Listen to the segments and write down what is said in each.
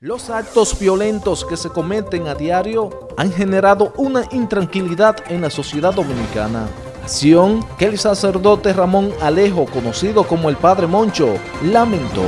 Los actos violentos que se cometen a diario han generado una intranquilidad en la sociedad dominicana. Acción que el sacerdote Ramón Alejo, conocido como el Padre Moncho, lamentó.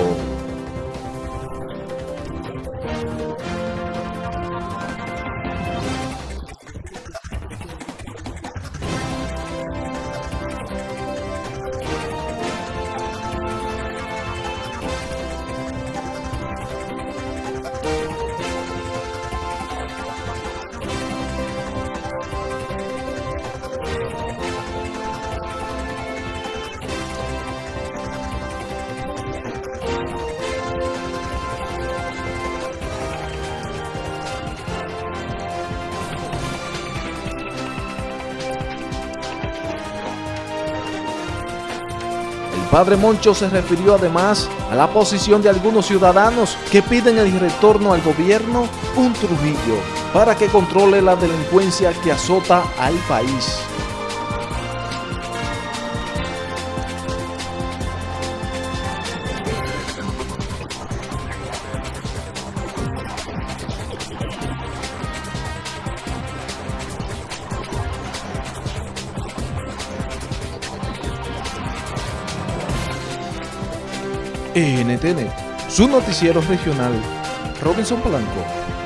Padre Moncho se refirió además a la posición de algunos ciudadanos que piden el retorno al gobierno un Trujillo para que controle la delincuencia que azota al país. NTN, su noticiero regional, Robinson Polanco.